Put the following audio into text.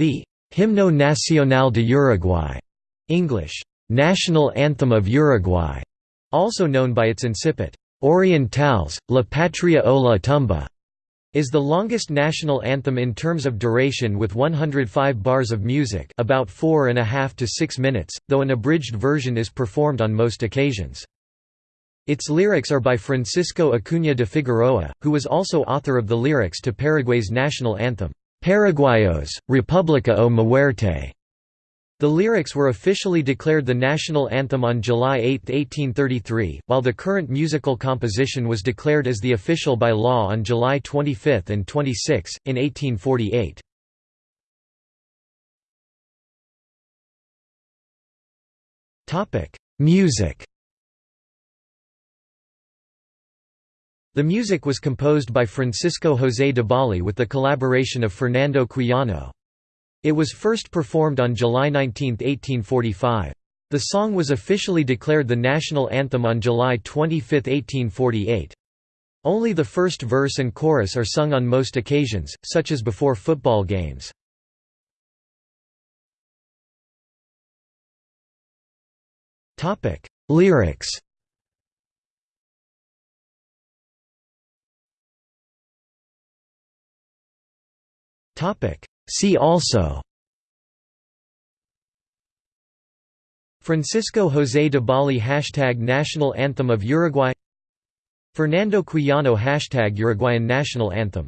The Himno Nacional de Uruguay English, National Anthem of Uruguay, also known by its incipit, Orientales, La Patria o la tumba, is the longest national anthem in terms of duration with 105 bars of music about four and a half to six minutes, though an abridged version is performed on most occasions. Its lyrics are by Francisco Acuña de Figueroa, who was also author of the lyrics to Paraguay's national anthem, Paraguayos, República o Muerte. The lyrics were officially declared the national anthem on July 8, 1833, while the current musical composition was declared as the official by law on July 25 and 26, in 1848. Music The music was composed by Francisco José Debali with the collaboration of Fernando Quijano. It was first performed on July 19, 1845. The song was officially declared the national anthem on July 25, 1848. Only the first verse and chorus are sung on most occasions, such as before football games. Lyrics See also Francisco José Debali Hashtag National Anthem of Uruguay Fernando Quijano Hashtag Uruguayan National Anthem